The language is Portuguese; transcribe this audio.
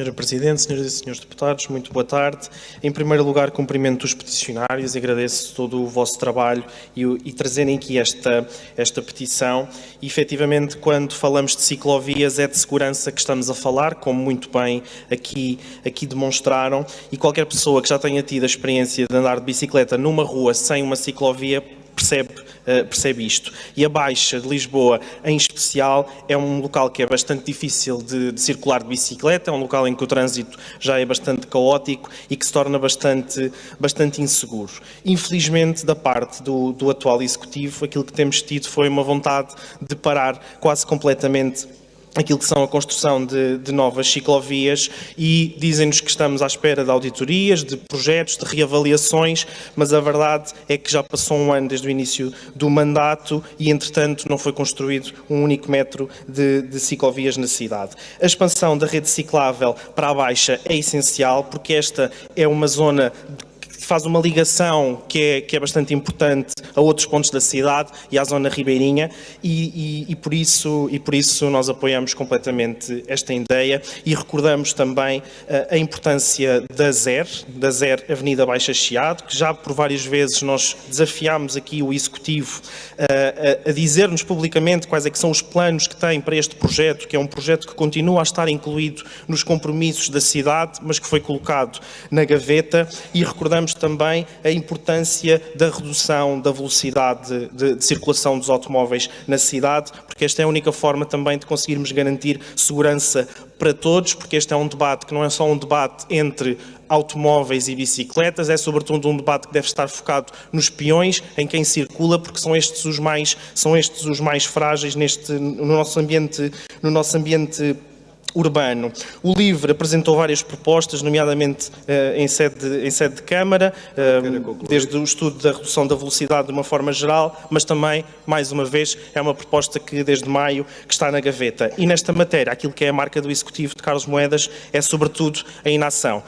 Senhora Presidente, senhoras e senhores deputados, muito boa tarde. Em primeiro lugar, cumprimento os peticionários agradeço todo o vosso trabalho e, e trazerem aqui esta, esta petição. E, efetivamente, quando falamos de ciclovias, é de segurança que estamos a falar, como muito bem aqui, aqui demonstraram. E qualquer pessoa que já tenha tido a experiência de andar de bicicleta numa rua sem uma ciclovia percebe, uh, percebe isto. E a Baixa de Lisboa, em especial, é um local que é bastante difícil de, de, circular de bicicleta, é um local em que o trânsito já é bastante caótico e que se torna bastante, bastante inseguro. Infelizmente, da parte do, do atual Executivo, aquilo que temos tido foi uma vontade de parar quase completamente aquilo que são a construção de, de novas ciclovias e dizem-nos que estamos à espera de auditorias, de projetos, de reavaliações, mas a verdade é que já passou um ano desde o início do mandato e, entretanto, não foi construído um único metro de, de ciclovias na cidade. A expansão da rede ciclável para a Baixa é essencial porque esta é uma zona faz uma ligação que é, que é bastante importante a outros pontos da cidade e à zona ribeirinha e, e, e, por isso, e por isso nós apoiamos completamente esta ideia e recordamos também uh, a importância da ZER, da ZER Avenida Baixa Chiado, que já por várias vezes nós desafiámos aqui o Executivo uh, a, a dizer-nos publicamente quais é que são os planos que tem para este projeto, que é um projeto que continua a estar incluído nos compromissos da cidade, mas que foi colocado na gaveta e recordamos também a importância da redução da velocidade de, de, circulação dos automóveis na cidade, porque esta é a única forma também de conseguirmos garantir segurança para todos, porque este é um debate que não é só um debate entre automóveis e bicicletas, é sobretudo um debate que deve estar focado nos peões, em quem circula, porque são estes os mais, são estes os mais frágeis neste, no nosso ambiente, no nosso ambiente urbano. O LIVRE apresentou várias propostas, nomeadamente uh, em, sede de, em sede de Câmara, uh, desde o estudo da redução da velocidade de uma forma geral, mas também, mais uma vez, é uma proposta que desde maio que está na gaveta. E nesta matéria, aquilo que é a marca do Executivo de Carlos Moedas é sobretudo a inação.